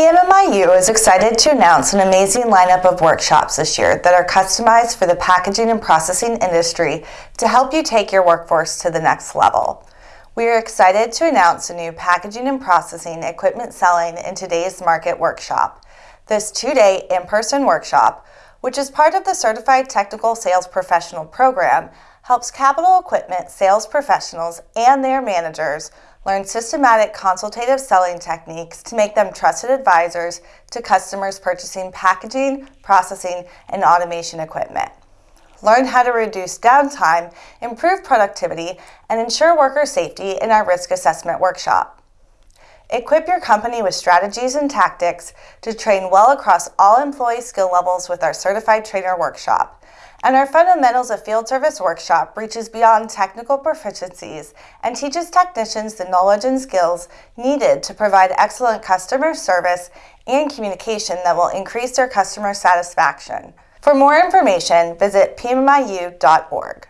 PMMIU is excited to announce an amazing lineup of workshops this year that are customized for the packaging and processing industry to help you take your workforce to the next level. We are excited to announce a new packaging and processing equipment selling in today's market workshop. This two-day in-person workshop, which is part of the Certified Technical Sales Professional program, helps capital equipment sales professionals and their managers learn systematic consultative selling techniques to make them trusted advisors to customers purchasing packaging, processing, and automation equipment. Learn how to reduce downtime, improve productivity, and ensure worker safety in our risk assessment workshop. Equip your company with strategies and tactics to train well across all employee skill levels with our Certified Trainer Workshop. And our Fundamentals of Field Service workshop reaches beyond technical proficiencies and teaches technicians the knowledge and skills needed to provide excellent customer service and communication that will increase their customer satisfaction. For more information, visit pmmiu.org.